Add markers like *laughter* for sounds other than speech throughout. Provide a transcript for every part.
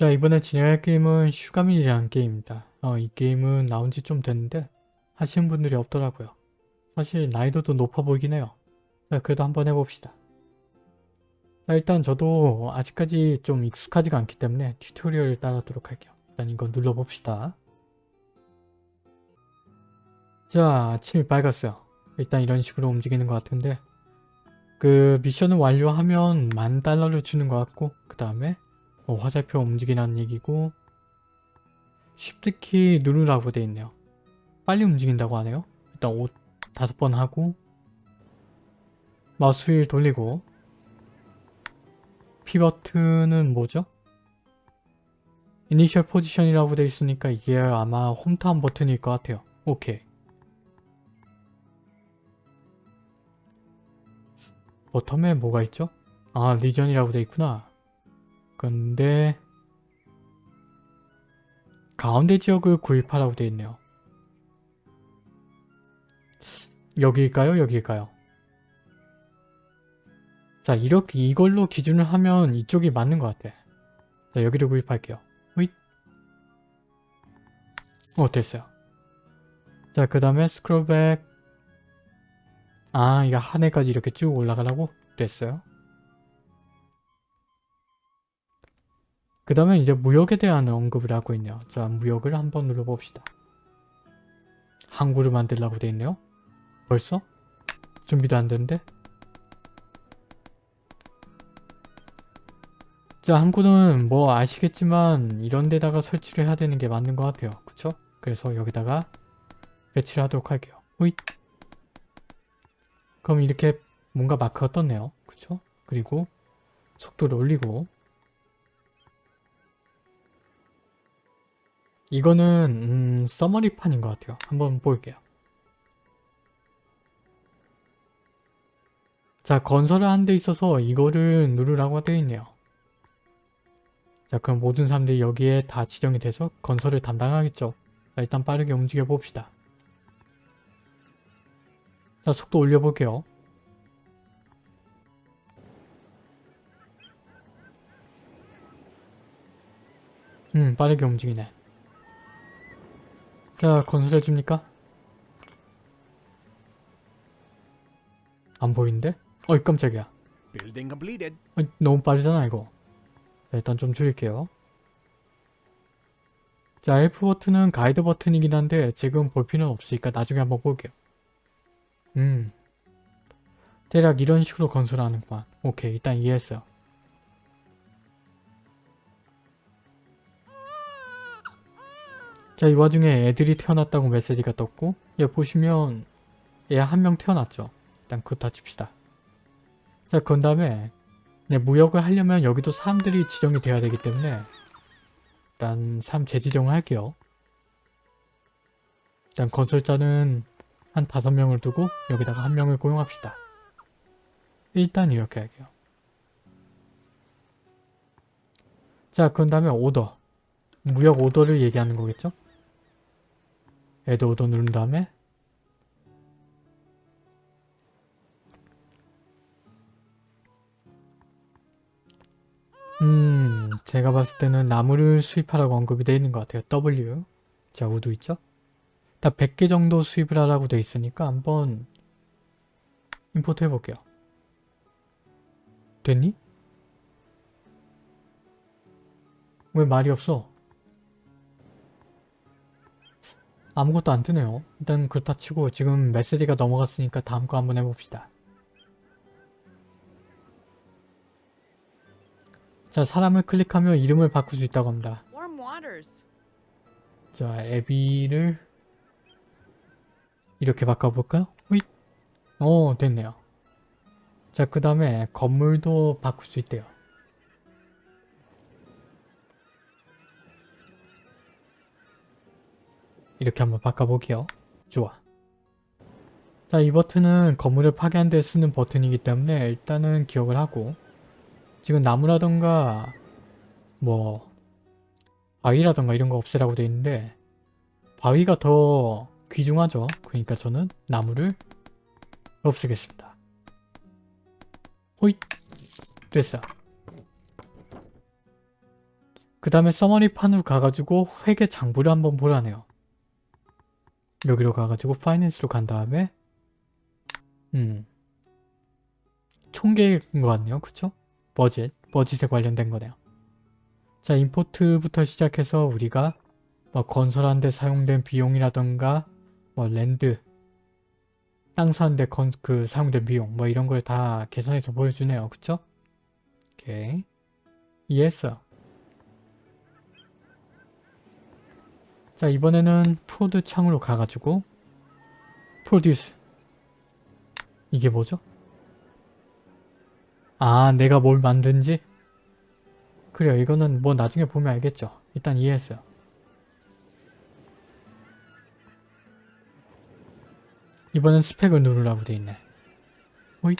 자 이번에 진행할 게임은 Sugar Mill이라는 게임입니다. 어, 이 게임은 나온 지 좀 됐는데 하시는 분들이 없더라고요. 사실 난이도도 높아 보이긴 해요. 자, 그래도 한번 해봅시다. 자, 일단 저도 아직까지 좀 익숙하지가 않기 때문에 tutorial을 따르도록 할게요. 일단 이거 눌러봅시다. 자, 아침이 밝았어요. 일단 이런 식으로 움직이는 것 같은데 그 미션을 완료하면 만 달러를 주는 것 같고 그 다음에 뭐 화살표 움직이라는 얘기고 쉽트키 누르라고 돼 있네요. 빨리 움직인다고 하네요. 일단 5, 다섯 번 하고 마우스 휠 돌리고 P 버튼은 뭐죠? 이니셜 포지션이라고 돼 있으니까 이게 아마 홈타운 버튼일 것 같아요. 오케이. 버텀에 뭐가 있죠? 아 리전이라고 돼 있구나. 근데 가운데 지역을 구입하라고 돼 있네요. 여기일까요? 여기일까요? 자 이렇게 이걸로 기준을 하면 이쪽이 맞는 것 같아. 자 여기를 구입할게요. 으잇. 어 됐어요. 자 그 다음에 스크롤백 아 이거 하늘까지 이렇게 쭉 올라가라고? 됐어요. 그 다음에 이제 무역에 대한 언급을 하고 있네요. 자 무역을 한번 눌러봅시다. 항구를 만들라고 돼 있네요. 벌써? 준비도 안 됐는데? 자 항구는 뭐 아시겠지만 이런 데다가 설치를 해야 되는 게 맞는 것 같아요. 그쵸? 그래서 여기다가 배치를 하도록 할게요. 호잇! 그럼 이렇게 뭔가 마크가 떴네요. 그쵸? 그리고 속도를 올리고 이거는 음, 서머리판인 것 같아요. 한번 볼게요. 자 건설을 한 데 있어서 이거를 누르라고 되어 있네요. 자 그럼 모든 사람들이 여기에 다 지정이 돼서 건설을 담당하겠죠. 자 일단 빠르게 움직여 봅시다. 자 속도 올려볼게요. 음 빠르게 움직이네. 자 건설해줍니까? 안 보이는데? 어이 깜짝이야. 어이, 너무 빠르잖아 이거. 자, 일단 좀 줄일게요. 자 F 버튼은 가이드 버튼이긴 한데 지금 볼 필요는 없으니까 나중에 한번 볼게요. 음 대략 이런 식으로 건설하는구만. 오케이 일단 이해했어요. 자, 이 와중에 애들이 태어났다고 메시지가 떴고 여기 보시면 얘 한 명 태어났죠. 일단 그거 다 칩시다. 자, 그 다음에 네, 무역을 하려면 여기도 사람들이 지정이 돼야 되기 때문에 일단 사람 재지정을 할게요. 일단 건설자는 한 다섯 명을 두고 여기다가 한 명을 고용합시다. 일단 이렇게 할게요. 자, 그 다음에 오더. 무역 오더를 얘기하는 거겠죠? 애드 오더 누른 다음에 음 제가 봤을 때는 나무를 수입하라고 언급이 되어 있는 것 같아요. W 자 wood 있죠? 딱 100개 정도 수입을 하라고 되어 있으니까 한번 import 해볼게요. 됐니? 왜 말이 없어? 아무것도 안 뜨네요. 일단 그렇다 치고 지금 메시지가 넘어갔으니까 다음 거 한번 해봅시다. 자 사람을 클릭하면 이름을 바꿀 수 있다고 합니다. 자 애비를 이렇게 바꿔볼까요? 휘. 오 됐네요. 자 그 다음에 건물도 바꿀 수 있대요. 이렇게 한번 바꿔볼게요. 좋아. 자, 이 버튼은 건물을 파괴한 데 쓰는 버튼이기 때문에 일단은 기억을 하고 지금 나무라던가 뭐 바위라던가 이런 거 없애라고 돼 있는데 바위가 더 귀중하죠. 그러니까 저는 나무를 없애겠습니다. 호잇! 됐어. 그 다음에 summary 판으로 가가지고 회계 장부를 한번 보라네요. 여기로 가가지고 finance로 간 다음에 음 총계획인 것 같네요. 그쵸? 버젯, 버짓에 관련된 거네요. 자, import부터 시작해서 우리가 뭐 건설하는 데 사용된 비용이라던가 뭐 land, 땅 사는데 건, 그 사용된 비용 뭐 이런 걸 다 계산해서 보여주네요. 그쵸? 오케이. 이해했어요. 자, 이번에는 prod 창으로 가가지고 produce. 이게 뭐죠? 아 내가 뭘 만든지? 그래요. 이거는 뭐 나중에 보면 알겠죠. 일단 이해했어요. 이번엔 spec을 누르라고 돼있네. 호잇.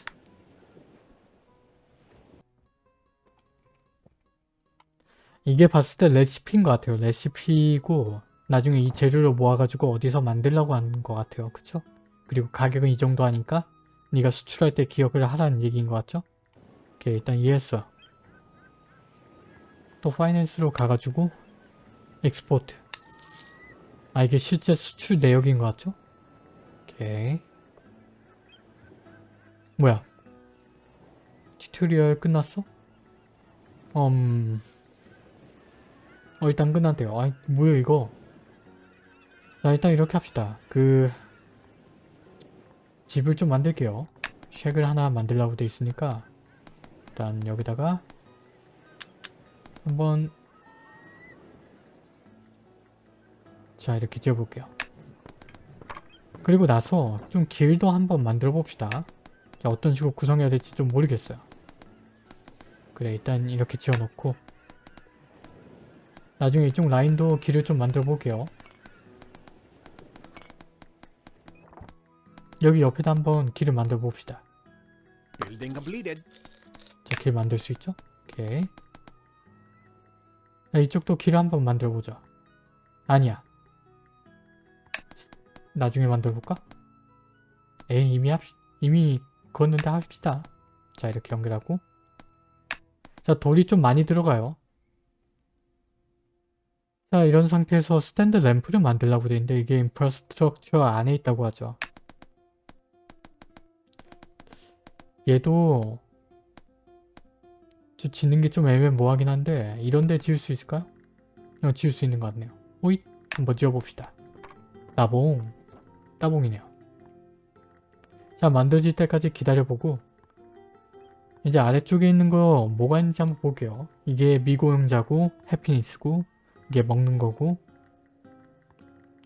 이게 봤을 때 레시피인 것 같아요. 레시피고 나중에 이 재료를 모아가지고 어디서 만들려고 하는 것 같아요 그쵸? 그리고 가격은 이 정도 하니까 네가 수출할 때 기억을 하라는 얘기인 것 같죠? 오케이 일단 이해했어 또 finance로 가가지고 export 아 이게 실제 수출 내역인 것 같죠? 오케이 뭐야 tutorial 끝났어? 음... 어 일단 끝났대요 아이 뭐야 이거 자 일단 이렇게 합시다 그 집을 좀 만들게요 shack을 하나 만들라고 돼 있으니까 일단 여기다가 한번 자 이렇게 지어볼게요. 그리고 나서 좀 길도 한번 만들어 봅시다. 자, 어떤 식으로 구성해야 될지 좀 모르겠어요. 그래 일단 이렇게 지어놓고 나중에 이쪽 라인도 길을 좀 만들어 볼게요. 여기 옆에다 한번 길을 만들어 봅시다. 자, 길 만들 수 있죠? 오케이. 자, 이쪽도 길을 한번 만들어 보자. 아니야. 나중에 만들어 볼까? 에이, 이미 합시, 이미 그었는데 합시다. 자, 이렇게 연결하고. 자, 돌이 좀 많이 들어가요. 자, 이런 상태에서 스탠드 램프를 만들려고 돼 있는데 이게 인프라스트럭처 안에 있다고 하죠. 얘도 저 짓는 게 좀 애매모호하긴 한데 이런 데 지을 수 있을까요? 어, 지을 수 있는 것 같네요. 오잇! 한번 지어봅시다. 따봉! 따봉이네요. 자 만들어질 때까지 기다려보고 이제 아래쪽에 있는 거 뭐가 있는지 한번 볼게요. 이게 미고용자고 해피니스고 이게 먹는 거고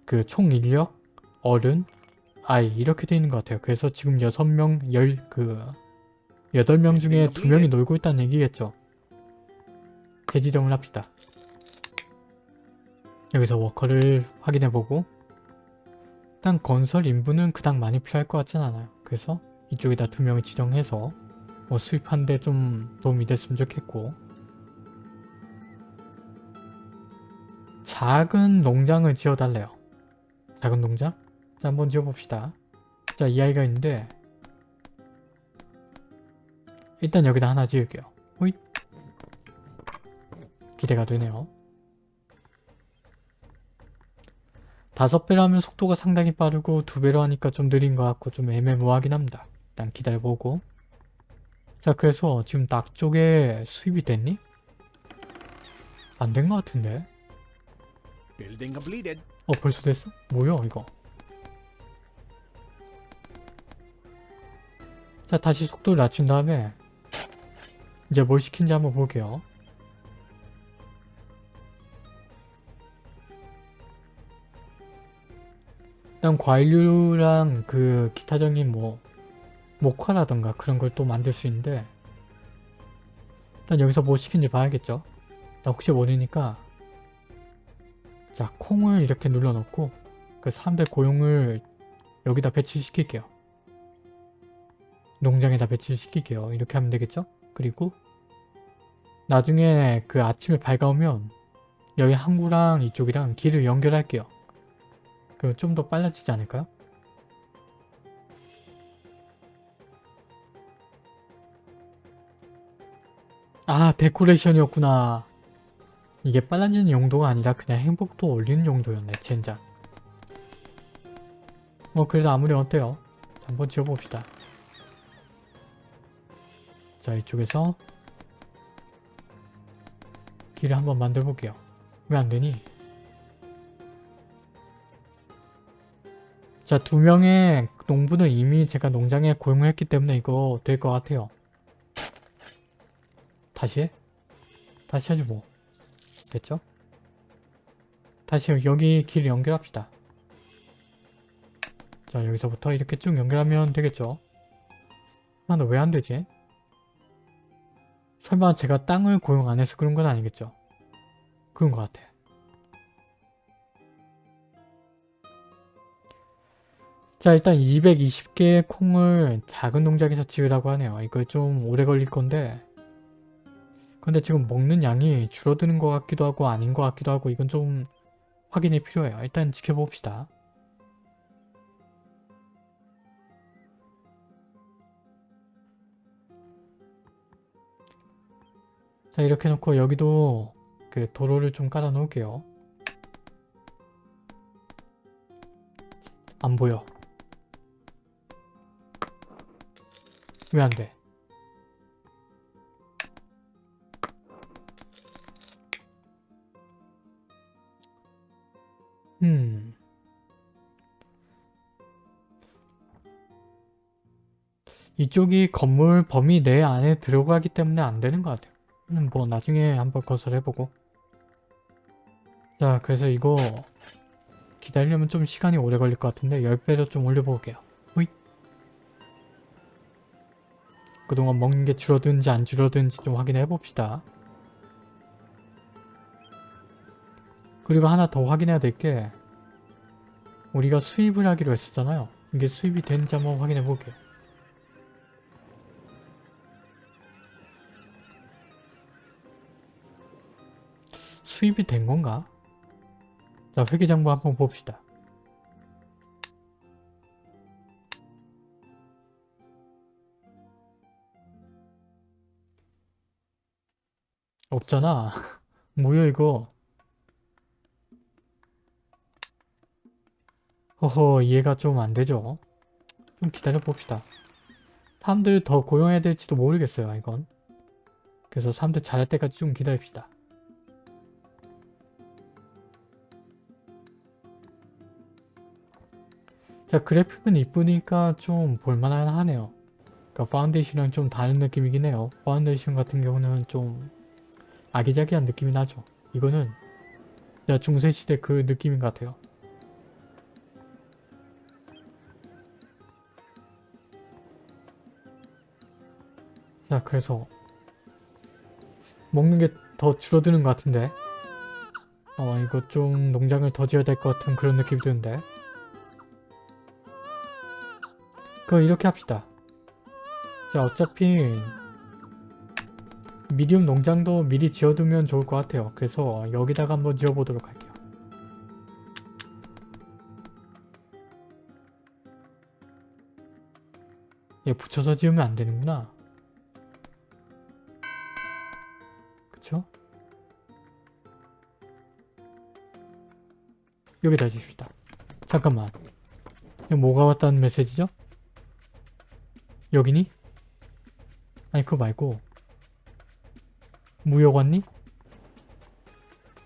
그 총 인력, 어른, 아이 이렇게 돼 있는 것 같아요. 그래서 지금 6명, 10, 그 8명 중에 2명이 놀고 있다는 얘기겠죠. 대지정을 합시다. 여기서 워커를 확인해보고 일단 건설 인부는 그닥 많이 필요할 것 같진 않아요. 그래서 이쪽에다 2명을 지정해서 뭐 수입하는데 좀 도움이 됐으면 좋겠고 작은 농장을 지어달래요. 작은 농장? 자 한번 지어봅시다. 자 이 아이가 있는데 일단 여기다 하나 지을게요. 호잇. 기대가 되네요. 다섯 배로 하면 속도가 상당히 빠르고 두 배로 하니까 좀 느린 것 같고 좀 애매모호하긴 합니다. 일단 기다려보고 자 그래서 지금 낙 쪽에 수입이 됐니? 안 된 것 같은데? 어 벌써 됐어? 뭐야 이거 자 다시 속도를 낮춘 다음에 이제 뭘 시킨지 한번 볼게요. 일단 과일류랑 그 기타적인 뭐 목화라던가 그런 걸 또 만들 수 있는데 일단 여기서 뭐 시킨지 봐야겠죠? 나 혹시 모르니까 자 콩을 이렇게 눌러놓고 그 사람들 고용을 여기다 배치시킬게요. 농장에다 배치시킬게요. 이렇게 하면 되겠죠 그리고 나중에 그 아침에 밝아오면 여기 항구랑 이쪽이랑 길을 연결할게요. 그럼 좀 더 빨라지지 않을까요? 아 데코레이션이었구나. 이게 빨라지는 용도가 아니라 그냥 행복도 올리는 용도였네 젠장. 뭐 그래도 아무리 어때요? 자, 한번 지어봅시다 자 이쪽에서 길을 한번 만들어 볼게요 왜 안되니 자 두 명의 농부는 이미 제가 농장에 고용을 했기 때문에 이거 될 것 같아요 다시 해? 다시 하지 뭐 됐죠? 다시 여기 길 연결합시다. 자 여기서부터 이렇게 쭉 연결하면 되겠죠? 아, 나왜안 되지? 설마 제가 땅을 고용 안 해서 그런 건 아니겠죠? 그런 것 같아. 자 일단 220개의 콩을 작은 농장에서 지으라고 하네요. 이거 좀 오래 걸릴 건데 근데 지금 먹는 양이 줄어드는 것 같기도 하고 아닌 것 같기도 하고 이건 좀 확인이 필요해요. 일단 지켜봅시다. 자 이렇게 놓고 여기도 그 도로를 좀 깔아 놓을게요. 안 보여. 왜 안 돼? 음. 이쪽이 건물 범위 내 안에 들어가기 때문에 안 되는 것 같아요. 음, 뭐 나중에 한번 거절해보고. 자, 그래서 이거 기다리려면 좀 시간이 오래 걸릴 것 같은데 10배로 좀 올려볼게요. 호잇. 그동안 먹는 게 줄어드는지 안 줄어드는지 좀 확인해 봅시다. 그리고 하나 더 확인해야 될 게 우리가 수입을 하기로 했었잖아요. 이게 수입이 되는지 한번 확인해 볼게요. 수입이 된 건가? 자, 회계장부 한번 봅시다. 없잖아. *laughs* 뭐야 이거. 허허 이해가 좀 안되죠? 좀 기다려 봅시다. 사람들 더 고용해야 될지도 모르겠어요 이건. 그래서 사람들 잘할 때까지 좀 기다립시다. 자 그래픽은 이쁘니까 좀 볼만은 하네요. 그러니까 파운데이션이랑 좀 다른 느낌이긴 해요. 파운데이션 같은 경우는 좀 아기자기한 느낌이 나죠. 이거는 중세시대 그 느낌인 것 같아요. 자 그래서 먹는 게 더 줄어드는 것 같은데 어 이거 좀 농장을 더 지어야 될 것 같은 그런 느낌이 드는데 그럼 이렇게 합시다 자 어차피 미디움 농장도 미리 지어두면 좋을 것 같아요 그래서 여기다가 한번 지어보도록 할게요 얘 붙여서 지으면 안 되는구나 그쵸? 여기다 주십시다. 잠깐만. 뭐가 왔다는 메시지죠? 여기니? 아니 그거 말고 무역 왔니?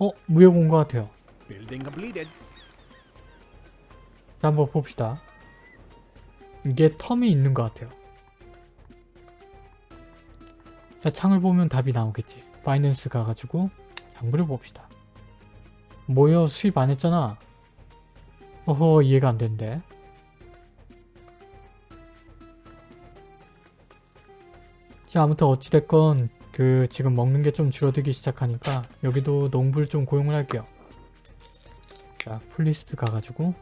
어? 무역 온 것 같아요. 자, 한번 봅시다. 이게 텀이 있는 것 같아요. 자, 창을 보면 답이 나오겠지. 바이낸스 가가지고 장부를 봅시다. 뭐요? 수입 안 했잖아. 어허 이해가 안 된대. 자 아무튼 어찌됐건 그 지금 먹는 게 좀 줄어들기 시작하니까 여기도 농부를 좀 고용을 할게요. 자 풀리스트 가가지고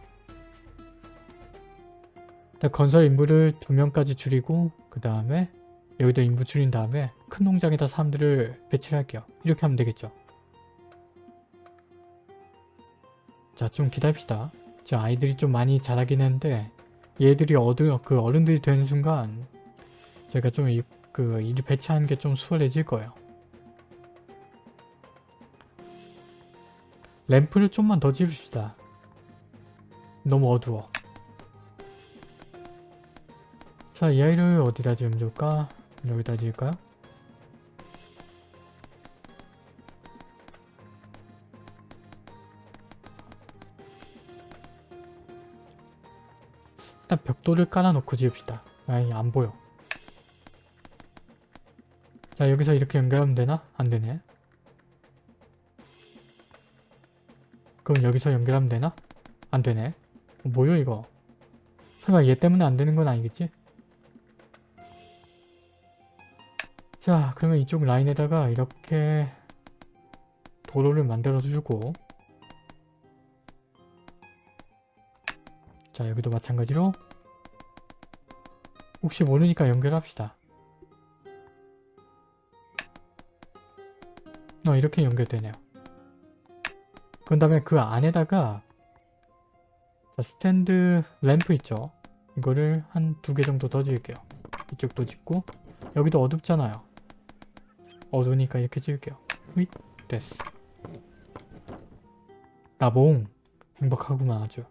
일단 건설 인부를 두 명까지 줄이고 그 다음에 여기도 인부 줄인 다음에 큰 농장에다 사람들을 배치를 할게요. 이렇게 하면 되겠죠. 자 좀 기다립시다. 지금 아이들이 좀 많이 자라긴 했는데 얘들이 어른, 그 어른들이 되는 순간 제가 좀 이, 그 일을 배치하는 게 좀 수월해질 거예요. 램프를 좀만 더 지읍시다. 너무 어두워. 자, 이 아이를 어디다 지으면 좋을까? 여기다 지을까요? 일단 벽돌을 깔아놓고 지읍시다. 아니, 안 보여. 자, 여기서 이렇게 연결하면 되나? 안 되네. 그럼 여기서 연결하면 되나? 안 되네. 어, 뭐요 이거? 설마 얘 때문에 안 되는 건 아니겠지? 자 그러면 이쪽 라인에다가 이렇게 도로를 만들어 주고 자 여기도 마찬가지로 혹시 모르니까 연결합시다. 어 이렇게 연결되네요. 그 다음에 그 안에다가 자, 스탠드 램프 있죠? 이거를 한 두 개 정도 더 지을게요. 이쪽도 짓고 여기도 어둡잖아요. 어두우니까 이렇게 지을게요. 휘 됐어. 나봉 행복하구만 아주.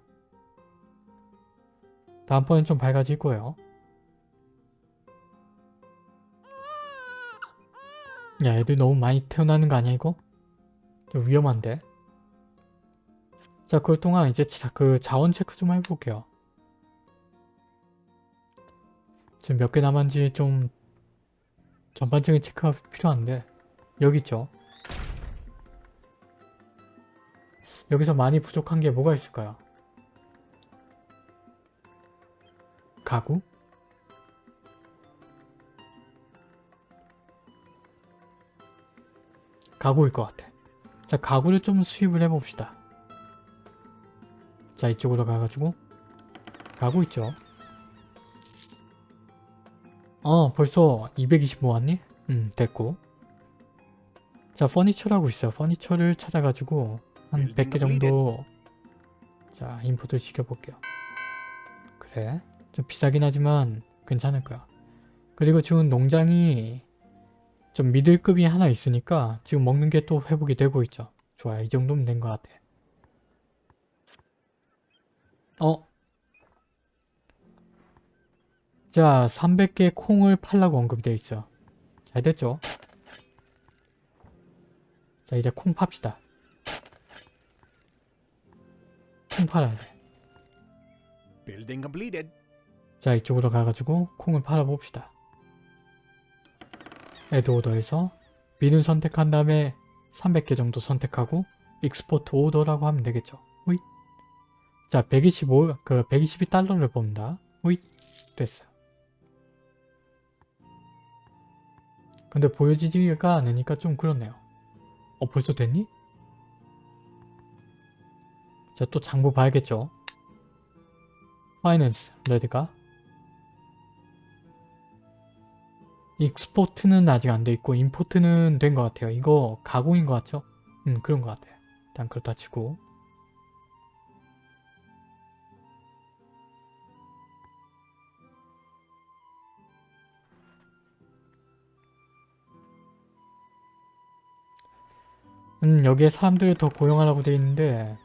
다음번엔 좀 밝아질 거예요. 야 애들 너무 많이 태어나는 거 아니야 이거? 좀 위험한데? 자, 그럴 동안 이제 자, 그 자원 체크 좀 해볼게요. 지금 몇 개 남았는지 좀 전반적인 체크가 필요한데 여기 있죠. 여기서 많이 부족한 게 뭐가 있을까요? 가구? 가구일 것 같아. 자, 가구를 좀 수입을 해봅시다. 자 이쪽으로 가가지고. 가고 있죠? 어 벌써 220 모았니? 음 됐고. 자 퍼니처라고 있어요. 퍼니처를 찾아가지고 한 100개 정도. 자 임포트 시켜볼게요. 그래. 좀 비싸긴 하지만 괜찮을 거야. 그리고 지금 농장이 좀 미들급이 하나 있으니까 지금 먹는 게 또 회복이 되고 있죠 좋아요 이 정도면 된 것 같아 어? 자, 300개 콩을 팔라고 언급이 되어 있어. 잘 됐죠? 자, 이제 콩 팝시다. 콩 팔아야 돼. 자, 이쪽으로 가가지고 콩을 팔아봅시다. 애드 오더에서 비는 선택한 다음에 300개 정도 선택하고 익스포트 오더라고 하면 되겠죠. 호잇. 자, 125, 그 122달러를 법니다. 호잇. 됐어요. 근데 보여지지가 않으니까 좀 그렇네요. 어, 벌써 됐니? 자, 또 장부 봐야겠죠. 파이낸스, 레드가. 익스포트는 아직 안 돼 있고 임포트는 된 것 같아요. 이거 가공인 것 같죠? 음, 그런 것 같아요. 일단 그렇다 치고. 음, 여기에 사람들을 더 고용하라고 돼 있는데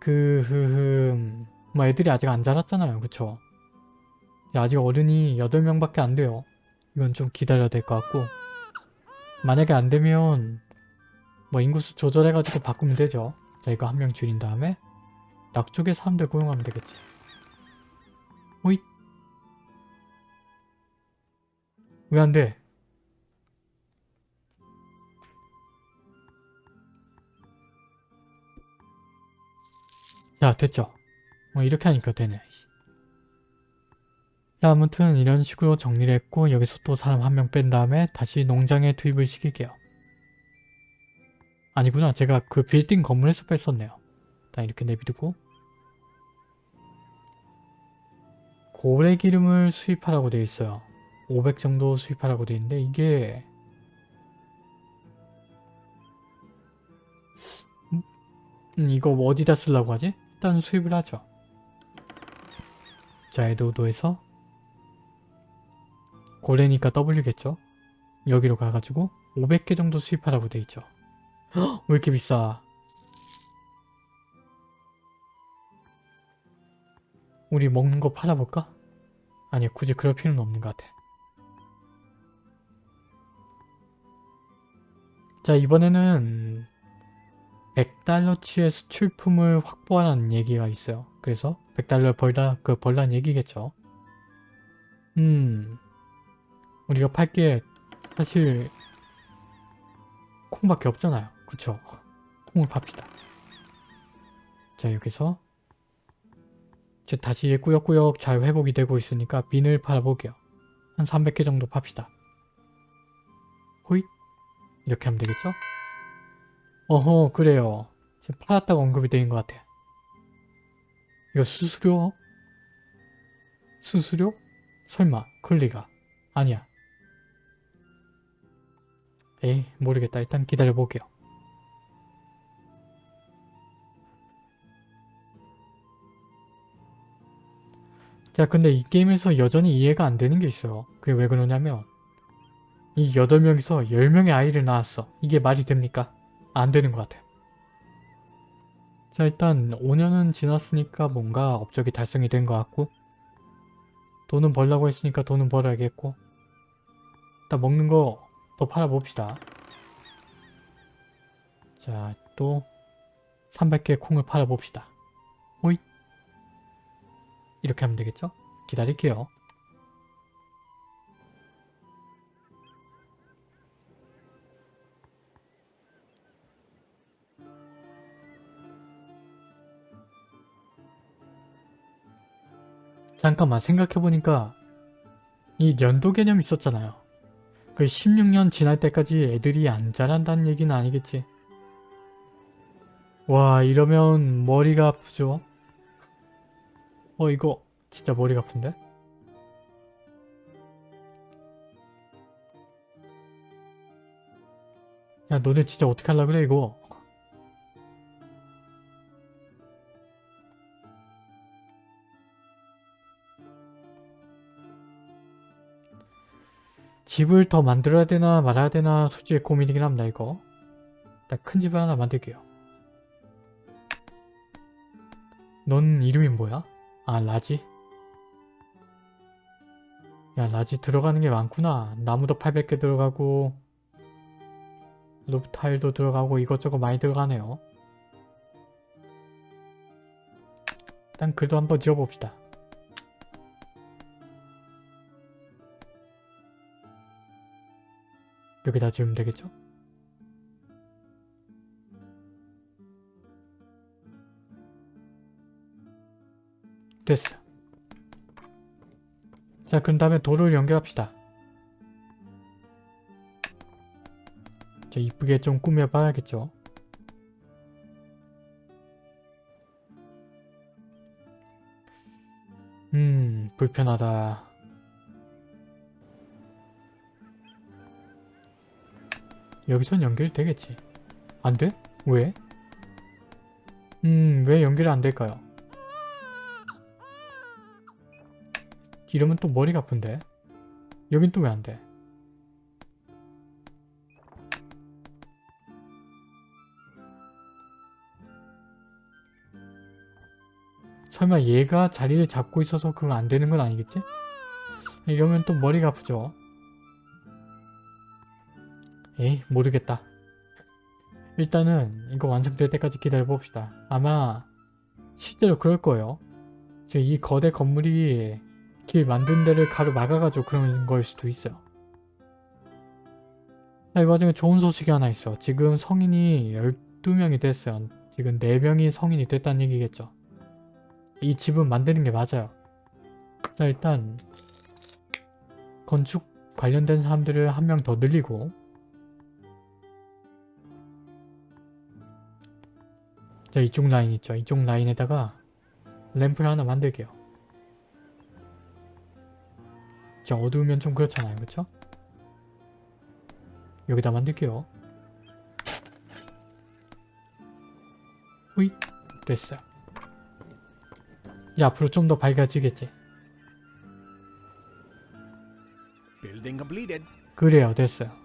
그... 흐흠... 뭐 애들이 아직 안 자랐잖아요. 그쵸? 아직 어른이 8명밖에 안 돼요. 이건 좀 기다려야 될 것 같고 만약에 안 되면 뭐 인구수 조절해가지고 바꾸면 되죠. 자 이거 한 명 줄인 다음에 낙쪽에 사람들 고용하면 되겠지. 오잇 왜안 돼? 자 됐죠? 뭐 이렇게 하니까 되네. 자 아무튼 이런 식으로 정리를 했고 여기서 또 사람 한 명 뺀 다음에 다시 농장에 투입을 시킬게요. 아니구나 제가 그 빌딩 건물에서 뺐었네요. 일단 이렇게 내비두고 고래 기름을 수입하라고 되어 있어요. 500 정도 수입하라고 되어 있는데 이게 음, 이거 어디다 쓰려고 하지? 일단 수입을 하죠. 자, 에도도에서 고래니까 W겠죠? 여기로 가가지고 500개 정도 수입하라고 돼 있죠. 왜 이렇게 비싸? 우리 먹는 거 팔아볼까? 아니 굳이 그럴 필요는 없는 것 같아. 자 이번에는 100달러치의 수출품을 확보하라는 얘기가 있어요. 그래서 100달러 벌다 그 벌란 얘기겠죠. 음 우리가 팔 게 사실 콩밖에 없잖아요. 그쵸? 콩을 팝시다. 자 여기서 이제 다시 꾸역꾸역 잘 회복이 되고 있으니까 빈을 팔아볼게요. 한 300개 정도 팝시다. 호잇 이렇게 하면 되겠죠? 어허 그래요. 지금 팔았다고 언급이 되는 것 같아. 이거 수수료? 수수료? 설마 클리가 아니야. 에이 모르겠다. 일단 기다려볼게요. 자 근데 이 게임에서 여전히 이해가 안 되는 게 있어요. 그게 왜 그러냐면 이 8명이서 10명의 아이를 낳았어. 이게 말이 됩니까? 안 되는 것 같아요. 자 일단 5년은 지났으니까 뭔가 업적이 달성이 된 것 같고 돈은 벌라고 했으니까 돈은 벌어야겠고 일단 먹는 거 더 팔아봅시다. 자 또 300개 콩을 팔아봅시다. 호잇 이렇게 하면 되겠죠? 기다릴게요. 잠깐만 생각해보니까 이 연도 개념 있었잖아요. 그 16년 지날 때까지 애들이 안 자란다는 얘기는 아니겠지. 와 이러면 머리가 아프죠? 어 이거 진짜 머리가 아픈데? 야 너네 진짜 어떻게 할라 그래 이거 집을 더 만들어야 되나 말아야 되나 솔직히 고민이긴 합니다 이거. 일단 큰 집을 하나 만들게요. 넌 이름이 뭐야? 아 large? 야 large 들어가는 게 많구나. 나무도 800개 들어가고 roof tile도 들어가고 이것저것 많이 들어가네요. 일단 그래도 한번 지어봅시다 여기다 지으면 되겠죠? 됐어. 자, 그럼 다음에 도를 연결합시다. 자, 이쁘게 좀 꾸며봐야겠죠? 음, 불편하다. 여기선 연결되겠지. 안 돼? 왜? 음, 왜 연결이 안 될까요? 이러면 또 머리가 아픈데? 여긴 또 왜 안 돼? 설마 얘가 자리를 잡고 있어서 그거 안 되는 건 아니겠지? 이러면 또 머리가 아프죠? 에이 모르겠다. 일단은 이거 완성될 때까지 기다려 봅시다. 아마 실제로 그럴 거예요. 지금 이 거대 건물이 길 만든 데를 가로 막아가지고 그런 거일 수도 있어요. 자, 이 와중에 좋은 소식이 하나 있어. 지금 성인이 12명이 됐어요. 지금 4명이 성인이 됐다는 얘기겠죠. 이 집은 만드는 게 맞아요. 자 일단 건축 관련된 사람들을 한 명 더 늘리고 자 이쪽 라인 있죠. 이쪽 라인에다가 램프를 하나 만들게요. 자 어두우면 좀 그렇잖아요. 그쵸? 여기다 만들게요. 후잇 됐어요. 이제 앞으로 좀 더 밝아지겠지. 그래요 됐어요.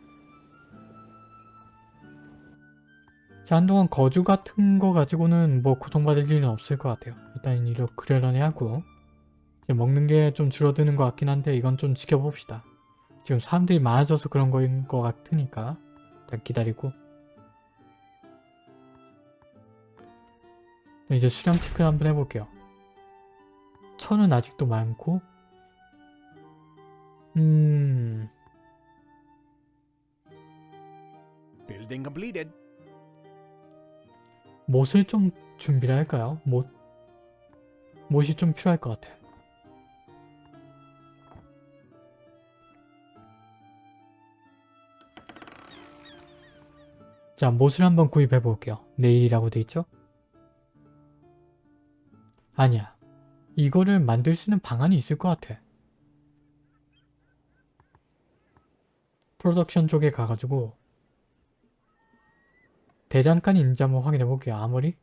한동안 거주 같은 거 가지고는 뭐 고통받을 일은 없을 것 같아요. 일단 이렇게 그러려니 하고 먹는 게 좀 줄어드는 것 같긴 한데 이건 좀 지켜봅시다. 지금 사람들이 많아져서 그런 거인 것 같으니까 일단 기다리고 네, 이제 수량 체크를 한번 해볼게요. 천은 아직도 많고 음... Building completed. 못을 좀 준비를 할까요? 못? 못이 좀 필요할 것 같아요. 자, 못을 한번 구입해 볼게요. 내일이라고 돼 있죠? 아니야. 이거를 만들 수 있는 방안이 있을 것 같아. 프로덕션 쪽에 가가지고 대장간이 있는지 한번 확인해 볼게요. 아머리?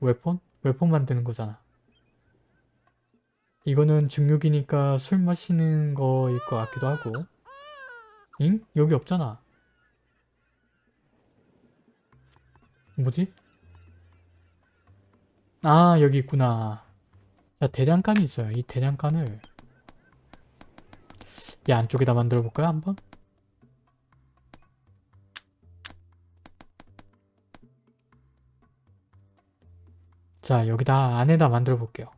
웨폰? 웨폰 만드는 거잖아. 이거는 중육이니까 술 마시는 거일 것 같기도 하고 잉? 여기 없잖아. 뭐지? 아 여기 있구나. 자 대장간이 있어요. 이 대장간을 이 안쪽에다 만들어 볼까요? 한번? 자 여기다 안에다 만들어 볼게요.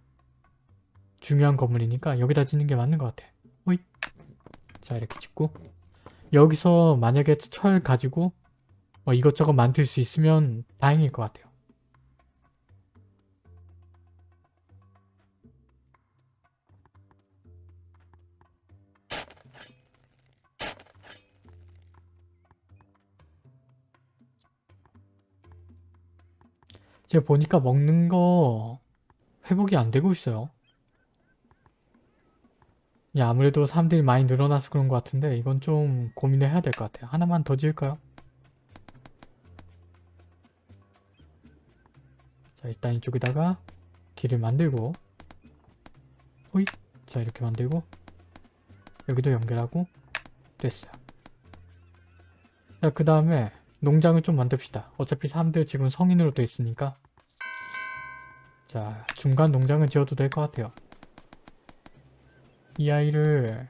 중요한 건물이니까 여기다 짓는 게 맞는 것 같아. 호이. 자 이렇게 짓고 여기서 만약에 철 가지고 뭐 이것저것 만들 수 있으면 다행일 것 같아요. 제가 보니까 먹는 거 회복이 안 되고 있어요. 야, 아무래도 사람들이 많이 늘어나서 그런 것 같은데 이건 좀 고민을 해야 될 것 같아요. 하나만 더 지을까요? 자, 일단 이쪽에다가 길을 만들고 호잇! 자, 이렇게 만들고 여기도 연결하고 됐어요. 자, 그 다음에 농장을 좀 만듭시다. 어차피 사람들 지금 성인으로 돼 있으니까 자, 중간 농장을 지어도 될 것 같아요. 이 아이를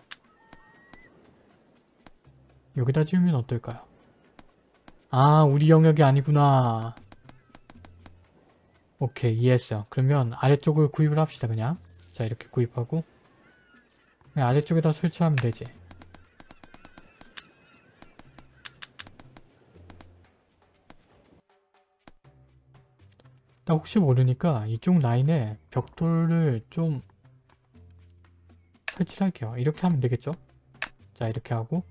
여기다 지으면 어떨까요? 아, 우리 영역이 아니구나. 오케이, 이해했어요. 그러면 아래쪽을 구입을 합시다, 그냥. 자, 이렇게 구입하고 아래쪽에다 설치하면 되지. 나 혹시 모르니까 이쪽 라인에 벽돌을 좀 설치를 할게요. 이렇게 하면 되겠죠? 자 이렇게 하고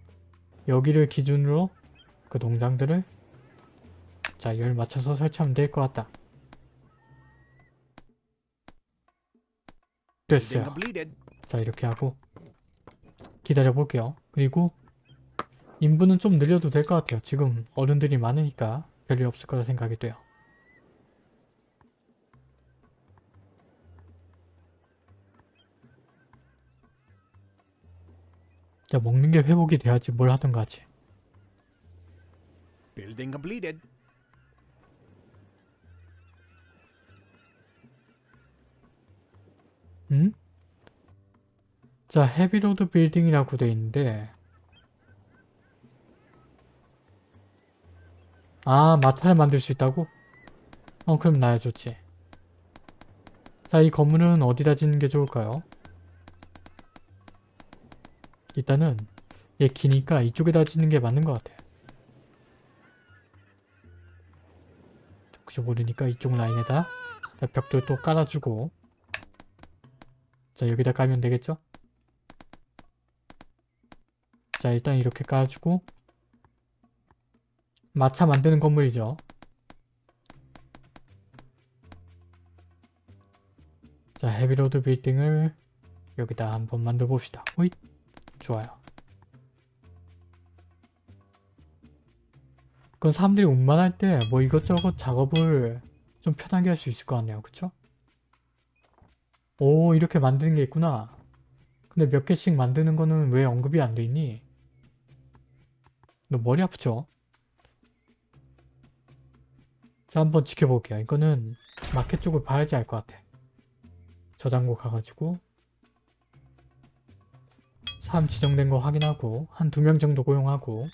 여기를 기준으로 그 농장들을 자 열 맞춰서 설치하면 될 것 같다. 됐어요. 자 이렇게 하고 기다려 볼게요. 그리고 인부는 좀 늘려도 될 것 같아요. 지금 어른들이 많으니까 별일 없을 거라 생각이 돼요. 자 먹는 게 회복이 돼야지 뭘 하든 가지. Building completed. 음? 자 헤비로드 빌딩이라고 돼 있는데 아 마타를 만들 수 있다고? 어 그럼 나야 좋지 자 이 건물은 어디다 짓는 게 좋을까요? 일단은 얘 기니까 이쪽에다 짓는 게 맞는 것 같아 혹시 모르니까 이쪽 라인에다 자, 벽돌 또 깔아주고 자 여기다 깔면 되겠죠? 자 일단 이렇게 깔아주고 마차 만드는 건물이죠. 자 헤비로드 빌딩을 여기다 한번 만들어 봅시다. 호잇 좋아요. 그건 사람들이 운반할 때 뭐 이것저것 작업을 좀 편하게 할 수 있을 것 같네요. 그쵸? 오 이렇게 만드는 게 있구나. 근데 몇 개씩 만드는 거는 왜 언급이 안 돼 있니? 너 머리 아프죠? 자 한번 지켜볼게요. 이거는 마켓 쪽을 봐야지 알 것 같아. 저장고 가가지고 사람 지정된 거 확인하고 한 두 명 정도 고용하고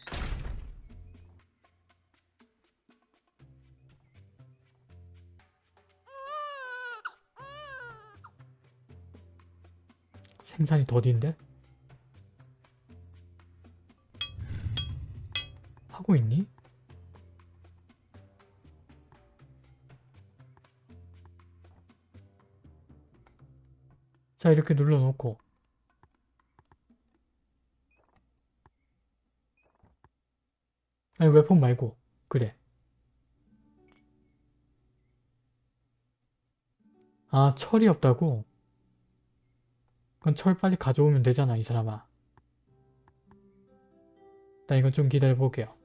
생산이 더딘데? 하고 있니? 자 이렇게 눌러놓고 아니 웹폰 말고. 그래. 아 철이 없다고? 그건 철 빨리 가져오면 되잖아 이 사람아. 나 이건 좀 기다려볼게요.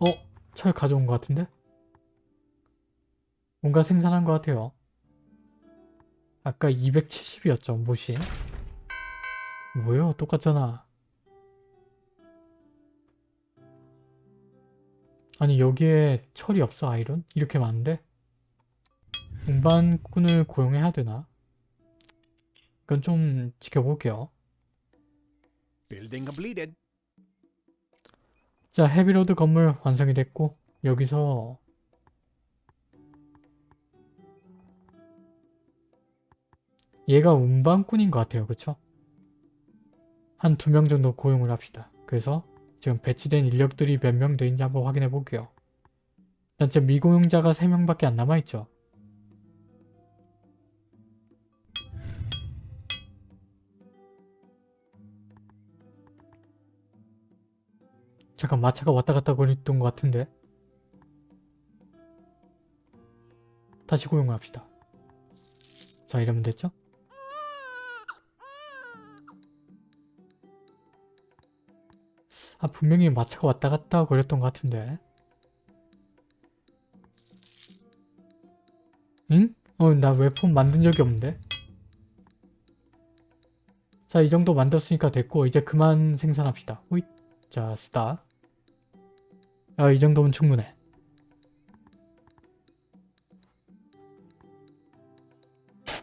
어? 철 가져온 것 같은데? 뭔가 생산한 것 같아요. 아까 270이었죠 못이 뭐요? 똑같잖아 아니 여기에 철이 없어 아이론? 이렇게 많은데? 운반꾼을 고용해야 되나? 이건 좀 지켜볼게요. 자 헤비로드 건물 완성이 됐고 여기서 얘가 운반꾼인 것 같아요 그쵸? 한 두 명 정도 고용을 합시다 그래서 지금 배치된 인력들이 몇 명 되는지 한번 확인해 볼게요. 일단 지금 미고용자가 3명밖에 안 남아있죠? 잠깐 마차가 왔다 갔다 거렸던 것 같은데. 다시 고용을 합시다. 자 이러면 됐죠? 아 분명히 마차가 왔다 갔다 거렸던 것 같은데 응? 어 나 웹폰 만든 적이 없는데 자 이 정도 만들었으니까 됐고 이제 그만 생산합시다 호잇 자 스타 아, 이 정도면 충분해.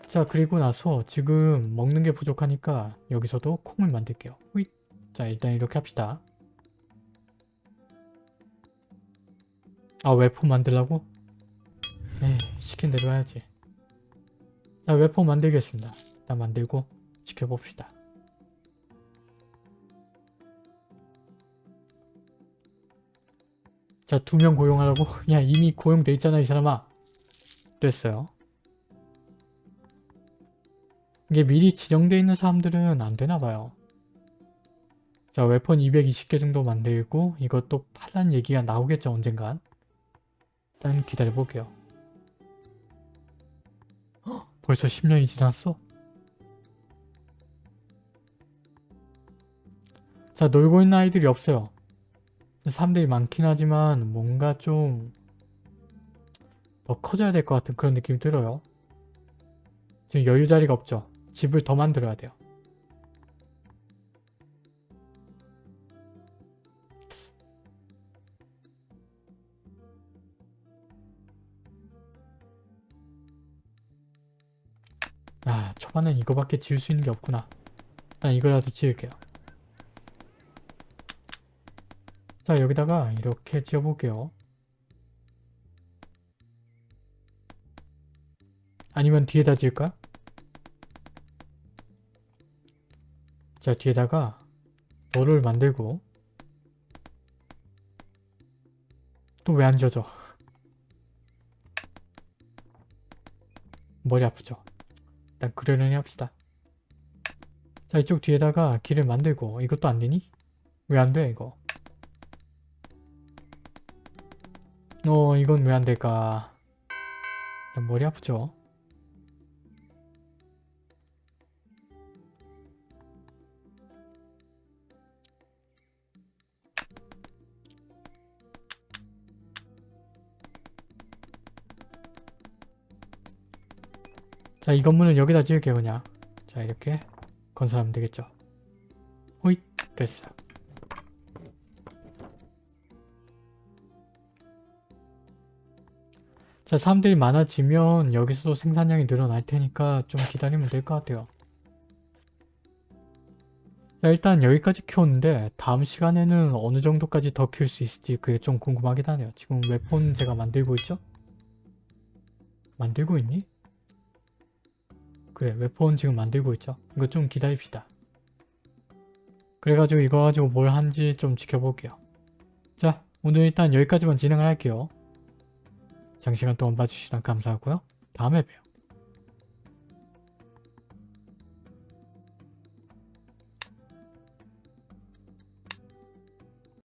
자, 그리고 나서 지금 먹는 게 부족하니까 여기서도 콩을 만들게요. 후잇. 자, 일단 이렇게 합시다. 아, 웹폰 만들라고? 에이, 시킨 대로 해야지. 자, 웹폰 만들겠습니다. 일단 만들고 지켜봅시다. 자, 두 명 고용하라고? *laughs* 야, 이미 고용돼 있잖아, 이 사람아. 됐어요. 이게 미리 지정돼 있는 사람들은 안 되나봐요. 자, 웨폰 220개 정도 만들고 이것도 팔란 얘기가 나오겠죠, 언젠간. 일단 기다려볼게요. 헉, 벌써 10년이 지났어? 자, 놀고 있는 아이들이 없어요. 사람들이 많긴 하지만 뭔가 좀 더 커져야 될 것 같은 그런 느낌이 들어요. 지금 여유 자리가 없죠. 집을 더 만들어야 돼요. 아 초반엔 이거밖에 지을 수 있는 게 없구나. 난 이거라도 지을게요. 자 여기다가 이렇게 지어볼게요. 아니면 뒤에다 지을까? 자 뒤에다가 너를 만들고 또 왜 안 지어져? 머리 아프죠? 일단 그러려니 합시다. 자 이쪽 뒤에다가 길을 만들고 이것도 안 되니? 왜 안 돼 이거? 어 이건 왜 안 될까? 머리 아프죠? 자, 이 건물은 여기다 지을게요, 그냥. 자, 이렇게 건설하면 되겠죠. 호잇! 됐어. 자, 사람들이 많아지면 여기서도 생산량이 늘어날 테니까 좀 기다리면 될 것 같아요. 자 일단 여기까지 키웠는데 다음 시간에는 어느 정도까지 더 키울 수 있을지 그게 좀 궁금하긴 하네요. 지금 웹폰 제가 만들고 있죠? 만들고 있니? 그래 웹폰 지금 만들고 있죠? 이거 좀 기다립시다. 그래가지고 이거 가지고 뭘 하는지 좀 지켜볼게요. 자 오늘 일단 여기까지만 진행을 할게요. 장시간 동안 봐주시면 감사하고요. 다음에 봬요.